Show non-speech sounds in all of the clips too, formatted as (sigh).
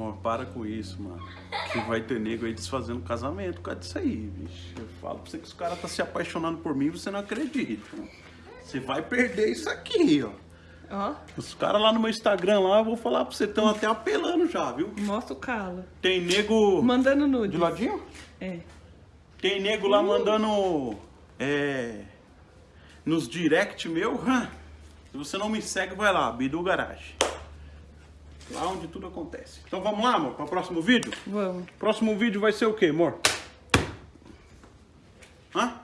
Amor, para com isso, mano. Que vai ter nego aí desfazendo casamento por causa disso aí, bicho. Eu falo pra você que os caras tá se apaixonando por mim e você não acredita. Você vai perder isso aqui, ó. Ó, Os caras lá no meu Instagram lá, eu vou falar pra você, estão até apelando já, viu? mostra o calo. Tem nego... Mandando nude. De ladinho? É. Tem nego lá mandando... É... Nos direct meu, hã? Se você não me segue, vai lá, Bidu Garage. Lá onde tudo acontece. Então vamos lá, amor, para o próximo vídeo? Vamos. Próximo vídeo vai ser o quê, amor? Hã?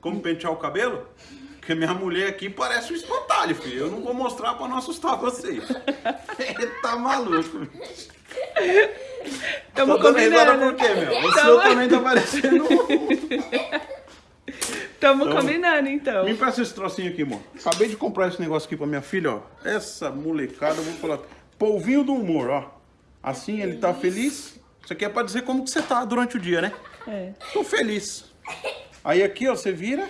Como pentear o cabelo? Porque minha mulher aqui parece um espantalho, filho. Eu não vou mostrar pra não assustar vocês. (laughs) tá maluco. Tamo risada combinando. por quê, meu? O Tamo- seu também tá parecendo um... Tamo Tamo- combinando, então. Me empresta esse trocinho aqui, amor. Acabei de comprar esse negócio aqui pra minha filha, ó. Essa molecada, eu vou falar. Polvinho do humor, ó. Assim ele tá feliz. Isso aqui é pra dizer como que você tá durante o dia, né? É. Tô feliz. Aí aqui, ó, você vira.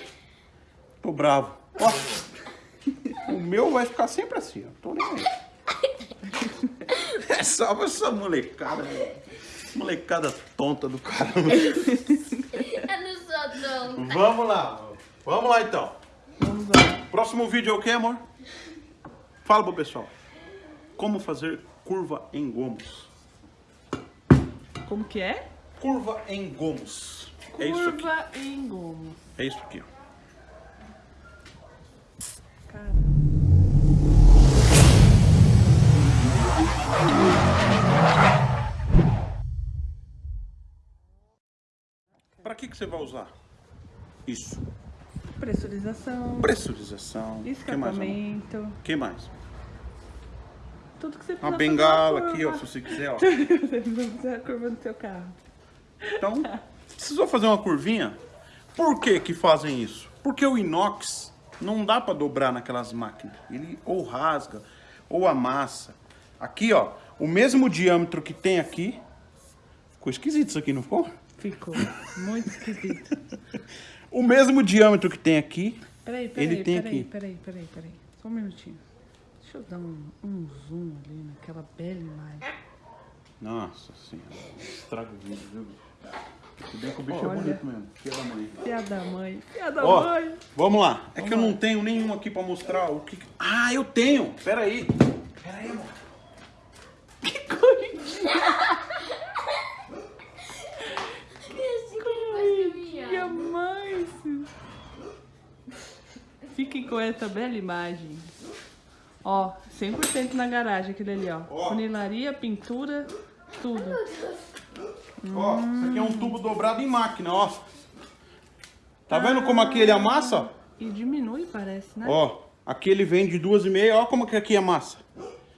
Tô bravo. Ó. O meu vai ficar sempre assim, ó. Tô nem aí. É só essa molecada. Molecada tonta do caramba. Eu não sou tonta. Vamos lá. Vamos lá então. Vamos lá. Próximo vídeo é o que, amor? Fala pro pessoal. Como fazer curva em gomos. Como que é? Curva em gomos. É isso aqui. Curva em gomo. É isso aqui, ó. Cara. Pra que, que você vai usar? Isso. Pressurização. Pressurização. O que mais, amor? Escapamento. O que mais? Tudo que você precisa Uma bengala uma aqui, ó, se você quiser, ó. (laughs) Você fazer a curva do seu carro. Então, precisou fazer uma curvinha? Por que que fazem isso? Porque o inox não dá pra dobrar naquelas máquinas. Ele ou rasga, ou amassa. Aqui, ó, o mesmo diâmetro que tem aqui. Ficou esquisito isso aqui, não ficou? Ficou muito esquisito. (laughs) O mesmo diâmetro que tem aqui. Peraí, peraí, Ele tem peraí, aqui. peraí, peraí, peraí. Só um minutinho. Deixa eu dar um, um zoom ali naquela bela imagem. Nossa senhora, estraga o vídeo, viu, bicho? Se bem que o bicho Olha. é bonito mesmo. Filha da mãe. Fia da mãe, fia da Ó, mãe. vamos lá. É que eu Vamos não tenho nenhum aqui pra mostrar o que... que- Ah, eu tenho! Pera aí. Pera aí, amor. Que coisinha, Coisinha. mãe. Fiquem com essa bela imagem. Ó, 100% na garagem aquele ali, ó. Ó. Funilaria, pintura, tudo. Ó, isso aqui é um tubo dobrado em máquina, ó. Tá vendo como aqui ele amassa? E diminui, parece, né? Ó, aqui ele vem de duas e meia, ó como que aqui amassa.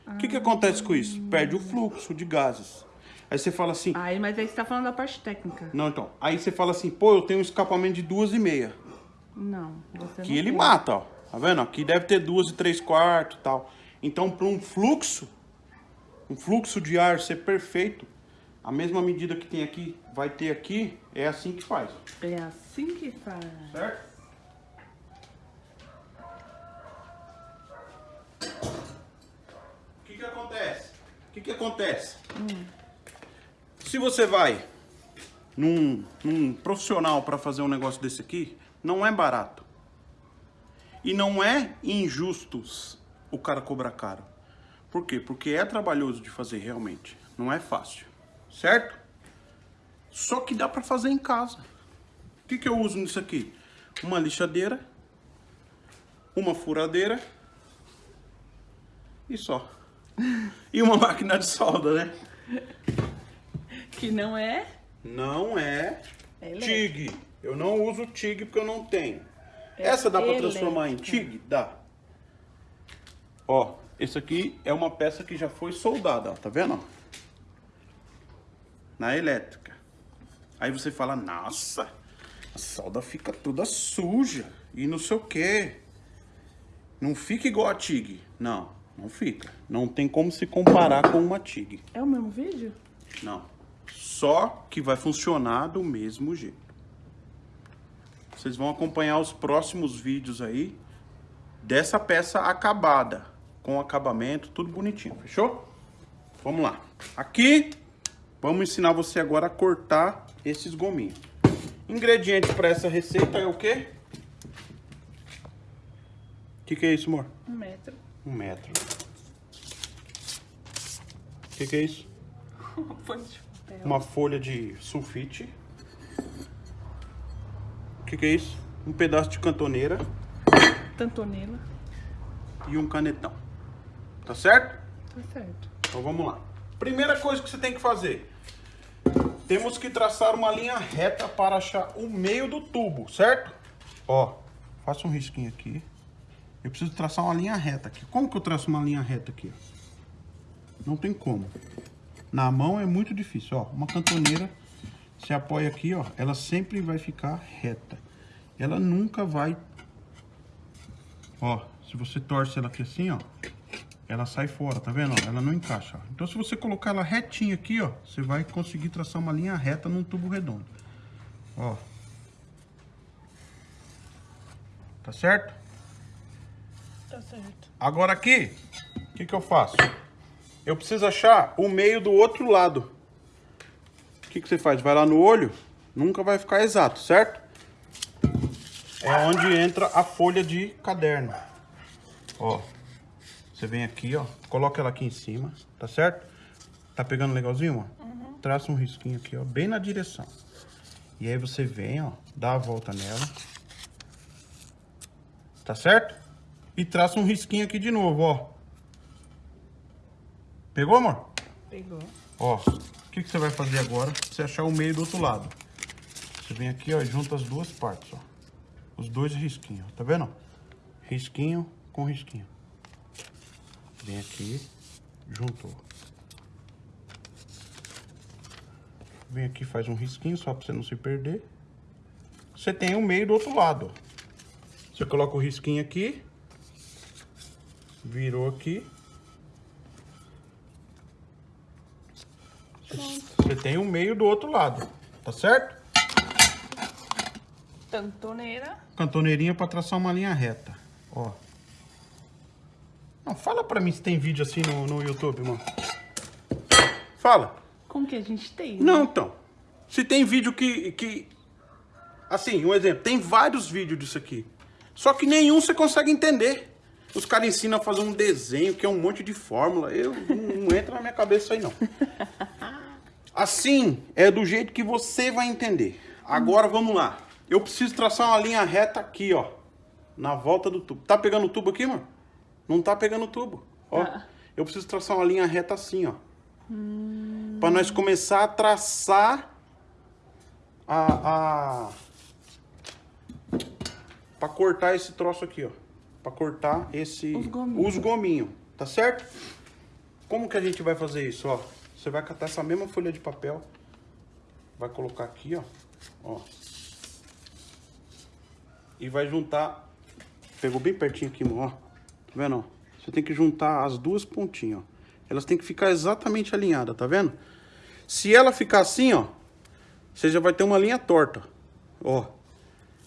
O que que acontece com isso? Perde o fluxo de gases. Aí você fala assim, Aí, mas aí você tá falando da parte técnica. não então, aí você fala assim, pô, eu tenho um escapamento de duas e meia. Não, você Que não ele tem. mata, ó. Tá vendo? Aqui deve ter duas e três quartos e tal. Então, para um fluxo, um fluxo de ar ser perfeito, a mesma medida que tem aqui, vai ter aqui, é assim que faz. É assim que faz. Certo? O que que acontece? O que que acontece? Se você vai num, num profissional para fazer um negócio desse aqui, não é barato. E não é injustos o cara cobrar caro. Por quê? Porque é trabalhoso de fazer realmente. Não é fácil. Certo? Só que dá para fazer em casa. O que, que eu uso nisso aqui? Uma lixadeira, uma furadeira e só. E uma (laughs) máquina de solda, né? Que não é? Não é É. TIG. Eu não uso TIG porque eu não tenho. Essa dá para transformar em. TIG? Dá. Ó, esse aqui é uma peça que já foi soldada, ó, tá vendo? Na elétrica. Aí você fala, nossa, a solda fica toda suja e não sei o quê. Não fica igual a TIG. Não, não fica. Não tem como se comparar com uma TIG. É o mesmo vídeo? Não. Só que vai funcionar do mesmo jeito. Vocês vão acompanhar os próximos vídeos aí dessa peça acabada. Com acabamento, tudo bonitinho. Fechou? Vamos lá. Aqui, vamos ensinar você agora a cortar esses gominhos. Ingredientes para essa receita é o quê? O que, que é isso, amor? Um metro. Um metro. O que, que é isso? (laughs) Folha de papel. Uma folha de sulfite. O que, que é isso? Um pedaço de cantoneira Tantonela. e um canetão. Tá certo? Tá certo. Então vamos lá. Primeira coisa que você tem que fazer. Temos que traçar uma linha reta para achar o meio do tubo, certo? Ó, faça um risquinho aqui. Eu preciso traçar uma linha reta aqui. Como que eu traço uma linha reta aqui? Não tem como. Na mão é muito difícil, ó. Uma cantoneira, você apoia aqui, ó. Ela sempre vai ficar reta. Ela nunca vai... Ó, se você torce ela aqui assim, ó ela sai fora, tá vendo? Ela não encaixa. ó. Então, se você colocar ela retinha aqui, ó, você vai conseguir traçar uma linha reta num tubo redondo. Ó. Tá certo? Tá certo. Agora aqui, o que que eu faço? Eu preciso achar o meio do outro lado. O que que você faz? Vai lá no olho, nunca vai ficar exato, certo? É onde entra a folha de caderno. Ó. Você vem aqui, ó, coloca ela aqui em cima, tá certo? Tá pegando legalzinho, ó? Traça um risquinho aqui, ó, bem na direção. E aí você vem, ó, dá a volta nela. Tá certo? E traça um risquinho aqui de novo, ó. Pegou, amor? Pegou. Ó, o que, que você vai fazer agora você achar o meio do outro lado? Você vem aqui, ó, e junta as duas partes, ó. Os dois risquinhos, tá vendo? Risquinho com risquinho. Vem aqui, juntou. Vem aqui, faz um risquinho só pra você não se perder. Você tem o meio do outro lado, ó. Você coloca o risquinho aqui. Virou aqui. Você tem o meio do outro lado, tá certo? Tantoneira. Cantoneirinha pra traçar uma linha reta, ó. Não, fala pra mim se tem vídeo assim no, no YouTube, mano. Fala. Como que a gente tem? né? Não, então. Se tem vídeo que, que... Assim, um exemplo. Tem vários vídeos disso aqui. Só que nenhum você consegue entender. Os caras ensinam a fazer um desenho, que é um monte de fórmula. Eu não, entra na minha cabeça aí, não. (laughs) Assim, é do jeito que você vai entender. Agora, vamos lá. Eu preciso traçar uma linha reta aqui, ó. Na volta do tubo. Tá pegando o tubo aqui, mano? Não tá pegando o tubo. Ó. Tá. Eu preciso traçar uma linha reta assim, ó. Pra nós começar a traçar a... a... Pra cortar esse troço aqui, ó. Pra cortar esse... Os gominhos. Os gominhos, tá certo? Como que a gente vai fazer isso, ó? Você vai catar essa mesma folha de papel. Vai colocar aqui, ó. Ó. E vai juntar... Pegou bem pertinho aqui, ó. Tá vendo, ó? Você tem que juntar as duas pontinhas, ó. Elas têm que ficar exatamente alinhadas, tá vendo? Se ela ficar assim, ó, você já vai ter uma linha torta, ó.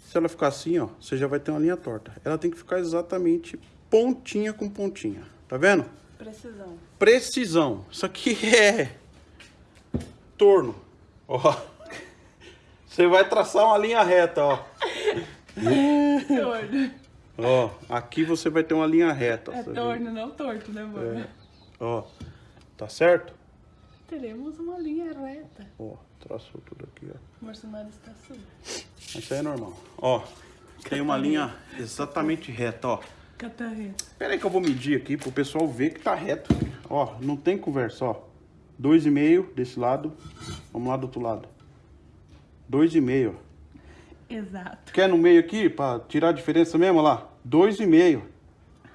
Se ela ficar assim, ó, você já vai ter uma linha torta. Ela tem que ficar exatamente pontinha com pontinha, tá vendo? Precisão. Precisão. Isso aqui (laughs) é torno, ó. Você vai traçar uma linha reta, ó. (laughs) Torno. Ó, aqui você vai ter uma linha reta. É vê? torno, não torto, né, amor? É. Ó, tá certo? Teremos uma linha reta. Ó, traçou tudo aqui, ó. Marcenário está sujo. Isso aí é normal. Ó, tem uma linha exatamente reta, ó. Catarreta. Pera aí que eu vou medir aqui pro pessoal ver que tá reto. Ó, não tem conversa, ó. Dois e meio desse lado. Vamos lá do outro lado. Dois e meio. Exato. Quer no meio aqui, pra tirar a diferença mesmo, ó lá? Dois e meio.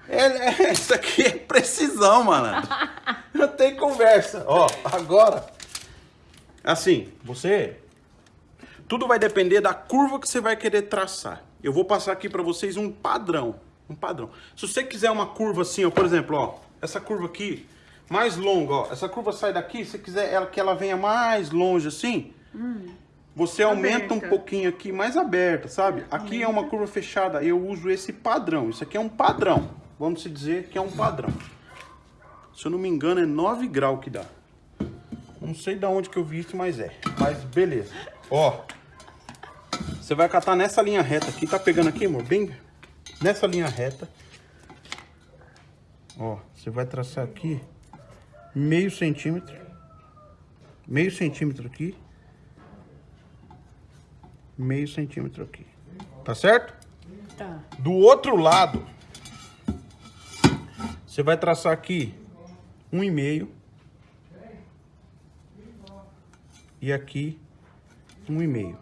É, é, isso aqui é precisão, malandro. (laughs) Não tem conversa. Ó, agora. Assim, você... Tudo vai depender da curva que você vai querer traçar. Eu vou passar aqui pra vocês um padrão. Um padrão. Se você quiser uma curva assim, ó, por exemplo, ó. Essa curva aqui, mais longa, ó. Essa curva sai daqui, se você quiser ela, que ela venha mais longe assim... Você aumenta um pouquinho aqui, mais aberta, sabe? Aqui é uma curva fechada, eu uso esse padrão. Isso aqui é um padrão. Vamos se dizer que é um padrão. Se eu não me engano, é 9 graus que dá. Não sei de onde que eu vi isso, mas é. Mas beleza. Ó. Você vai catar nessa linha reta aqui. Tá pegando aqui, amor? Bem nessa linha reta. Ó, você vai traçar aqui meio centímetro. Meio centímetro aqui. Meio centímetro aqui. Tá certo? Tá. Do outro lado, você vai traçar aqui um e meio. E aqui um e meio.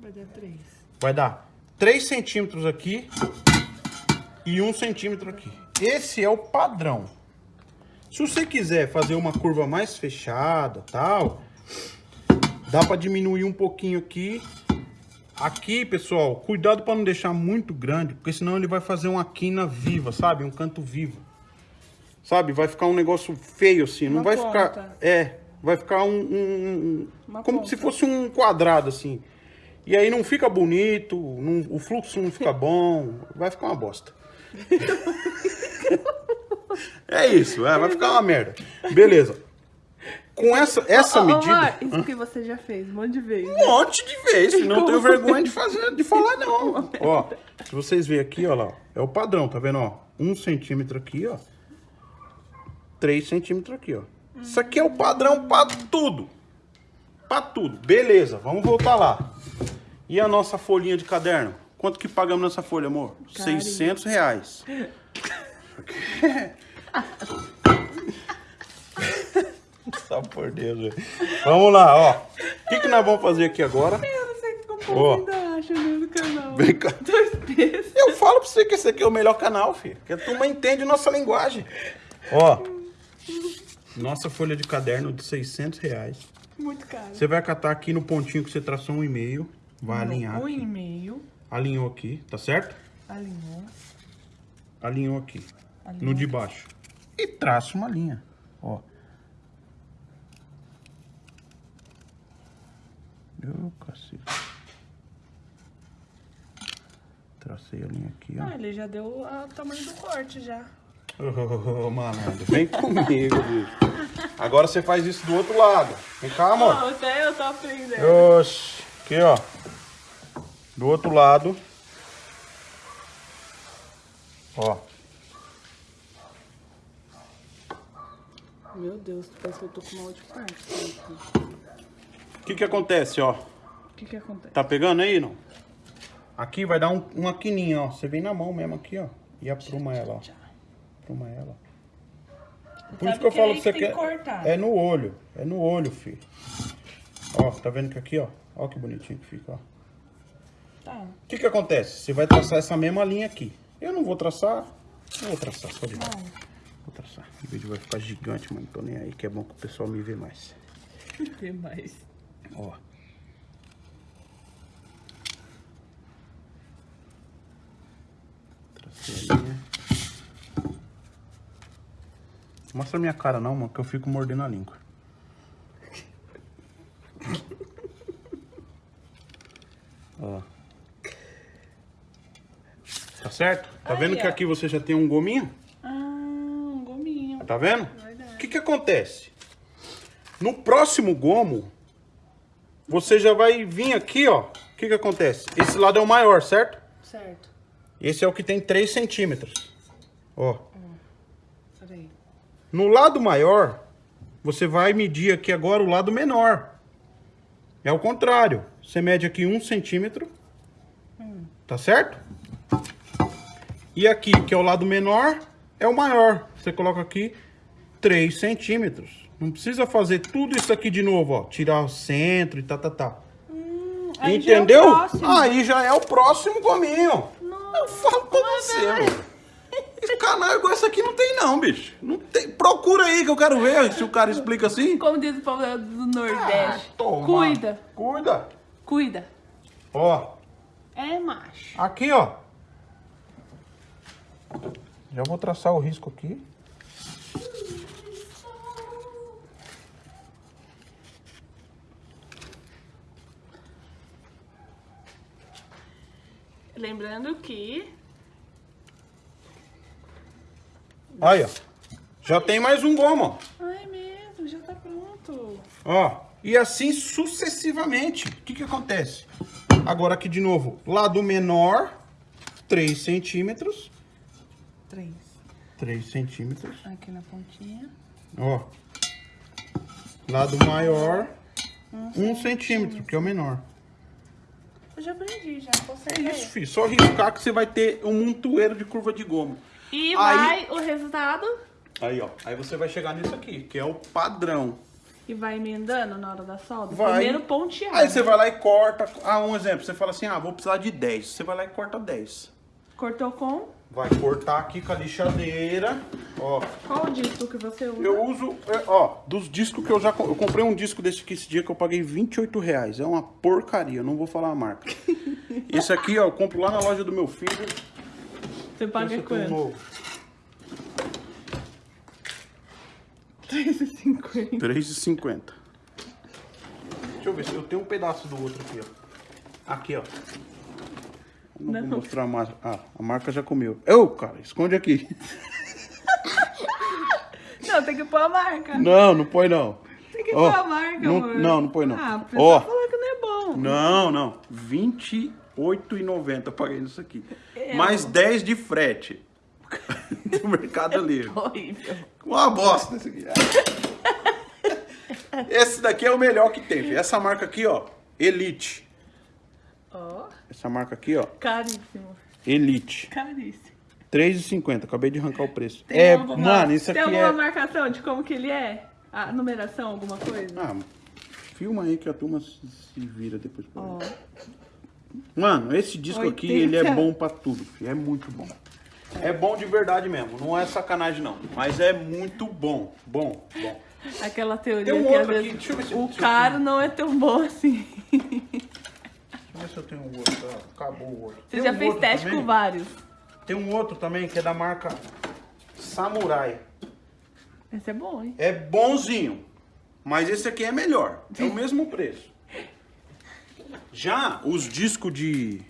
Vai dar três. Vai dar 3 centímetros aqui e 1 centímetro aqui. Esse é o padrão. Se você quiser fazer uma curva mais fechada, tal, dá para diminuir um pouquinho aqui. Aqui, pessoal, cuidado para não deixar muito grande, porque senão ele vai fazer uma quina viva, sabe? Um canto vivo. Sabe? Vai ficar um negócio feio assim, não Uma vai ponta. ficar... É, vai ficar um... um- Uma como ponta. se fosse um quadrado assim. E aí não fica bonito, não- o fluxo não fica (laughs) bom, vai ficar uma bosta. (laughs) é isso, é, vai ficar uma merda. Beleza. Com essa, essa Ô, ô, medida. Mar, isso que você já fez um monte de vezes. Um monte de vezes, senão eu tenho vergonha de fazer, de falar não. Ó, se vocês verem aqui, ó lá, é o padrão, tá vendo, ó? Um centímetro aqui, ó. Três centímetros aqui, ó. Isso aqui é o padrão pra tudo. Pra tudo. Beleza, vamos voltar lá. E a nossa folhinha de caderno? Quanto que pagamos nessa folha, amor? Carinho. 600 reais. (laughs) Só por Deus, velho. Vamos lá, ó. O que, que nós vamos fazer aqui agora? Eu não sei como o povo ainda acha no canal. Vem cá. Dois pesos. Eu falo pra você que esse aqui é o melhor canal, filho. Que a turma entende nossa linguagem. Ó. Nossa folha de caderno de 600 reais. Muito caro. Você vai catar aqui no pontinho que você traçou um e-mail. Vai alinhar Um aqui. Alinhou aqui, tá certo? Alinhou. Alinhou aqui. Alinhou. No de baixo. E traça uma linha. Ó. Ô, cacete. Tracei a linha aqui, ó. Ah, ele já deu o tamanho do corte já. Ô, malandro, vem comigo, bicho. Agora você faz isso do outro lado. Vem cá, amor. Não, até eu tô aprendendo. Oxi. Aqui, ó. Do outro lado. Ó. Meu Deus, parece que eu tô com mal de parte. O que que acontece, ó? O que que acontece? Tá pegando aí, não? Aqui vai dar um, uma quininha, ó. Você vem na mão mesmo aqui, ó. E apruma ela, ó. Apruma ela. Por Sabe isso que eu falo que você que quer... que cortar. É no olho. É no olho, filho. Ó, tá vendo que aqui, ó. Ó que bonitinho que fica, ó. Tá. O que que acontece? Você vai traçar essa mesma linha aqui. Eu não vou traçar. Eu vou traçar, pode ir. Vou traçar. O vídeo vai ficar gigante, mano. Tô nem aí, que é bom que o pessoal me vê mais. (laughs) Que mais? Ó. Tracei a linha. Mostra a minha cara não, mano, que eu fico mordendo a língua. (laughs) Ó. Certo? Tá vendo Aí, que ó. aqui você já tem um gominho? Ah, um gominho. Tá vendo? Verdade. O que que acontece? No próximo gomo, você já vai vir aqui, ó. O que que acontece? Esse lado é o maior, certo? Certo. Esse é o que tem 3 centímetros. Ó. Peraí. No lado maior, você vai medir aqui agora o lado menor. É o contrário. Você mede aqui um centímetro. Tá certo? E aqui, que é o lado menor, é o maior. Você coloca aqui 3 centímetros. Não precisa fazer tudo isso aqui de novo, ó. Tirar o centro e tá, tá, tá. Aí já é Entendeu? Aí já é o próximo gominho. Nossa, Eu falo pra você, mano. Esse canal igual esse aqui não tem não, bicho. Não tem. Procura aí que eu quero ver se o cara explica assim. Como diz o povo do Nordeste. Ah, toma. Cuida, Cuida. cuida. Ó, É macho. aqui, ó. Já vou traçar o risco aqui. Lembrando que Aí, ó. Já tem mais um gomo, ó. Ai, mesmo, já tá pronto. Ó, e assim sucessivamente. O que que acontece? Agora aqui de novo, lado menor, 3 centímetros. Três. 3 centímetros. Aqui na pontinha. Ó. Lado maior, 1 centímetro, que é o menor. Eu já aprendi, já. Consegue. É isso, filho. Só riscar que você vai ter um montoeiro de curva de goma. E Aí- vai o resultado Aí, ó. Aí você vai chegar nisso aqui, que é o padrão. e vai emendando na hora da solda. Vai. Primeiro ponteado. Aí você vai lá e corta. Ah, um exemplo. Você fala assim, ah, vou precisar de 10. Você vai lá e corta 10. Cortou com Vai cortar aqui com a lixadeira. Ó, qual o disco que você usa? eu uso, é, ó, dos discos que eu já... Eu comprei um disco desse aqui esse dia que eu paguei 28 reais. É uma porcaria, eu não vou falar a marca. (laughs) Esse aqui, ó, eu compro lá na loja do meu filho. Você paga Esse é quanto? novo. 3,50. 3,50. Deixa eu ver se eu tenho um pedaço do outro aqui, ó. Aqui, ó. Eu não, Não. vou mostrar a marca. Ah, a marca já comeu. Ô, cara, esconde aqui. (laughs) Não, tem que pôr a marca. Não, não põe não. Tem que Ó, pôr a marca, não, amor. não, não põe não. Ah, o pessoal Ó, falou que não é bom. não, não. R$ 28,90 eu paguei nisso aqui. É, Mais amor. 10 de frete. (laughs) do Mercado (laughs) Livre. Horrível. Uma bosta esse aqui. Esse daqui é o melhor que tem. filho. Essa marca aqui, ó. Elite. Essa marca aqui, ó. caríssimo. Elite. Caríssimo. 3,50. Acabei de arrancar o preço. Tem é, alguma- mano, isso Tem aqui alguma é... marcação de como que ele é? A numeração, alguma coisa? Ah, filma aí que a turma se vira depois. Ó. Mano, esse disco aqui, 80. ele é bom pra tudo, filho. É muito bom. É bom de verdade mesmo. Não é sacanagem, não. Mas é muito bom. Bom, bom. aquela teoria Tem um que às outro aqui, vezes deixa eu ver se- o caro não é tão bom assim. (laughs) Ver se eu tenho um outro. Ah, acabou o outro. Você Tem já um fez teste também. com vários. Tem um outro também que é da marca Samurai. Esse é bom, hein? É bonzinho, mas esse aqui é melhor. É o (laughs) mesmo preço. Já os discos de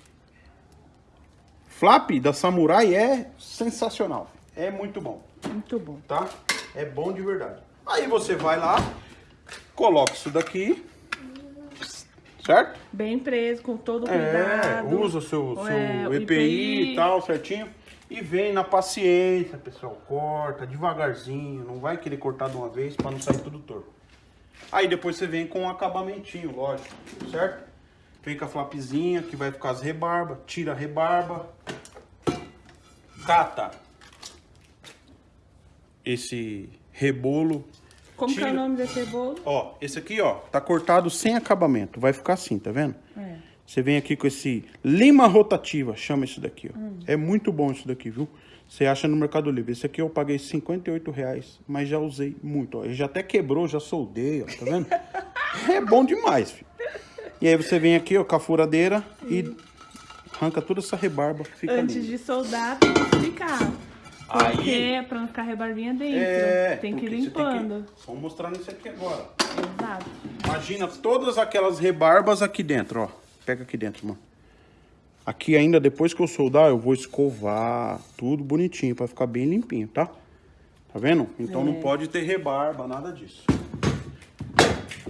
flap da Samurai é sensacional. É muito bom, Muito bom. tá? É bom de verdade. Aí você vai lá, coloca isso daqui, certo? Bem preso, com todo o É, cuidado. usa seu, seu É, EPI, e tal, certinho. E vem na paciência, pessoal. Corta devagarzinho. Não vai querer cortar de uma vez para não sair tudo torto. Aí depois você vem com um acabamentinho, lógico, certo? Vem com a flapzinha que vai ficar as rebarbas. Tira a rebarba. Cata esse rebolo. Como que é o Tira- nome desse bolo? Ó, esse aqui, ó, tá cortado sem acabamento. Vai ficar assim, tá vendo? É. Você vem aqui com esse lima rotativa, chama isso daqui, ó. É muito bom isso daqui, viu? Você acha no Mercado Livre. Esse aqui eu paguei 58 reais, mas já usei muito, ó. Ele já até quebrou, já soldei, ó, tá vendo? (laughs) é bom demais, filho. E aí você vem aqui, ó, com a furadeira e arranca toda essa rebarba, fica Antes lindo. de soldar, tem que explicar. Porque é pra não ficar rebarbinha dentro. É, tem que ir limpando. Vamos mostrar nisso aqui agora. Exato. Imagina todas aquelas rebarbas aqui dentro, ó. Pega aqui dentro, mano. Aqui ainda, depois que eu soldar, eu vou escovar tudo bonitinho pra ficar bem limpinho, tá? Tá vendo? Então não É. pode ter rebarba, nada disso.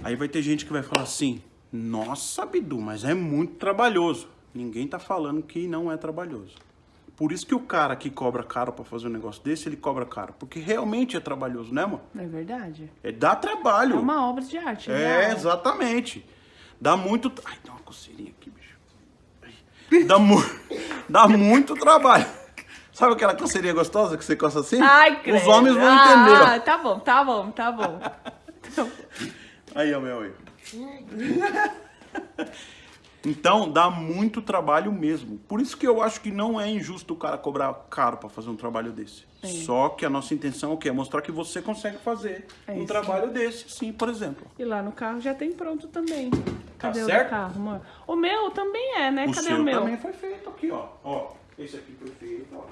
Aí vai ter gente que vai falar assim, nossa, Bidu, mas é muito trabalhoso. Ninguém tá falando que não é trabalhoso. Por isso que o cara que cobra caro pra fazer um negócio desse, ele cobra caro. Porque realmente é trabalhoso, né, mano? É verdade. É, dá trabalho. É uma obra de arte. É, exatamente. Dá muito. Ai, dá uma coceirinha aqui, bicho. Ai. Dá, mu... (laughs) dá muito trabalho. Sabe aquela coceirinha gostosa que você coça assim? Ai, credo. Os homens vão ah, entender. ó. tá bom, tá bom, tá bom. (laughs) Aí, ó, meu aí. (laughs) Então, dá muito trabalho mesmo. Por isso que eu acho que não é injusto o cara cobrar caro pra fazer um trabalho desse. Só que a nossa intenção é o quê? É mostrar que você consegue fazer É um isso. trabalho desse, sim, por exemplo. E lá no carro já tem pronto também. Cadê o Tá certo? do carro, amor? O meu também é, né? O Cadê seu o meu? também foi feito aqui, ó. Ó, esse aqui foi feito, ó.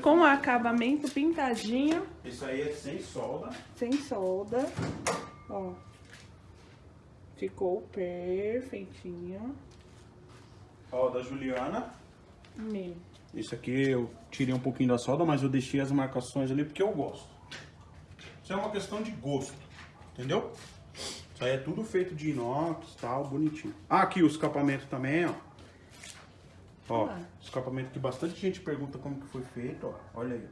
Com o acabamento pintadinho, Esse aí é sem solda. sem solda. Ó. Ficou perfeitinho. Ó, da Juliana. Meu. Esse aqui eu tirei um pouquinho da solda, mas eu deixei as marcações ali porque eu gosto. Isso é uma questão de gosto. Entendeu? Isso aí é tudo feito de inox, tal, bonitinho. Ah, aqui o escapamento também, ó. Ó, Ah. escapamento que bastante gente pergunta como que foi feito, ó. Olha aí.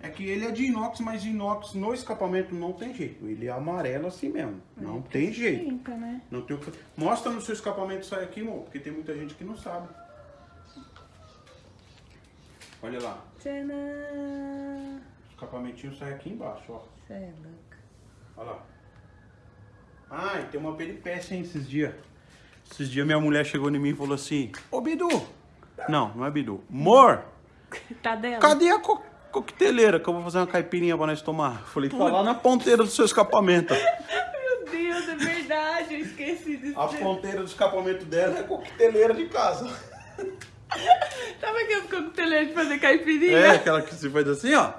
É que ele é de inox, mas inox no escapamento não tem jeito. Ele é amarelo assim mesmo. Não tem jeito. Né? Não tem que... Mostra no seu escapamento aí aqui, amor, porque tem muita gente que não sabe. Olha lá. Tcharam! O escapamentinho sai aqui embaixo, ó. Cê é louca. Olha lá. Ah, e tem uma peripécia, hein, esses dias. Esses dias minha mulher chegou em mim e falou assim, Ô Bidu! Não, não é Bidu. Mor, Tá dela? cadê a co coqueteleira que eu vou fazer uma caipirinha pra nós tomar? Falei, tá lá na ponteira do seu escapamento. (laughs) Meu Deus, é verdade, eu esqueci disso. A ponteira do escapamento dela é coqueteleira de casa. (laughs) Sabe aqueles coqueteleiros de fazer caipirinha? É, aquela que se faz assim, ó.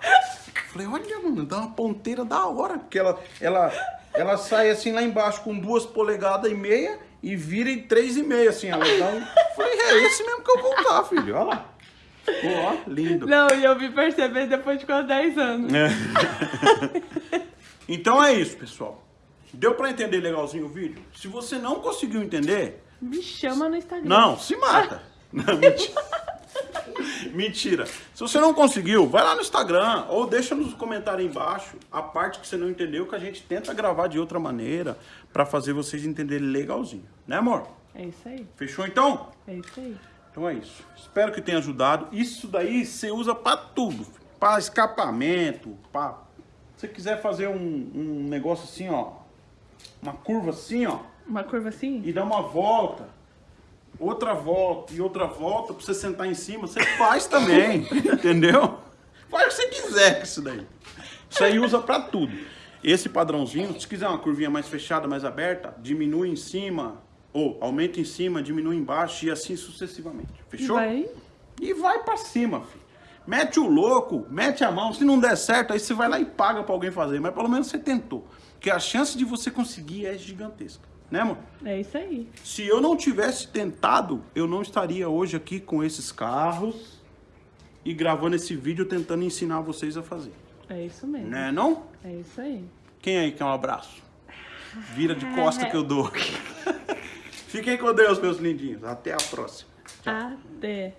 Falei, olha, mano, dá uma ponteira da hora. Porque ela, ela, ela sai assim lá embaixo com duas polegadas e meia e vira em três e meia, assim. Ela dá um... Falei, é esse mesmo que eu vou usar, filho. Olha lá. Ficou, ó, lindo. Não, e eu vim perceber depois de quase 10 anos. É. (laughs) então é isso, pessoal. Deu pra entender legalzinho o vídeo? Se você não conseguiu entender, Me chama no Instagram. Não, se mata. (laughs) Não, mentira. Mentira. Se você não conseguiu, vai lá no Instagram ou deixa nos comentários aí embaixo a parte que você não entendeu que a gente tenta gravar de outra maneira pra fazer vocês entenderem legalzinho. Né, amor? É isso aí, Fechou então? é isso aí. Então é isso. Espero que tenha ajudado. Isso daí você usa pra tudo. Pra escapamento, pra... Se você quiser fazer um, um negócio assim, ó. Uma curva assim, ó Uma curva assim? e dá uma volta, outra volta e outra volta pra você sentar em cima, você faz também, (laughs) entendeu? Faz o que você quiser com isso daí. Isso aí usa pra tudo. Esse padrãozinho, se quiser uma curvinha mais fechada, mais aberta, diminui em cima, ou aumenta em cima, diminui embaixo e assim sucessivamente. Fechou? Vai. E vai pra cima, filho. Mete o louco, mete a mão. Se não der certo, aí você vai lá e paga pra alguém fazer. Mas pelo menos você tentou. Porque a chance de você conseguir é gigantesca. Né, amor? É isso aí. Se eu não tivesse tentado, eu não estaria hoje aqui com esses carros e gravando esse vídeo tentando ensinar vocês a fazer. É isso mesmo. Né, não? É isso aí. Quem aí quer um abraço? Vira de costa que eu dou. (laughs) Fiquem com Deus, meus lindinhos. Até a próxima. Até.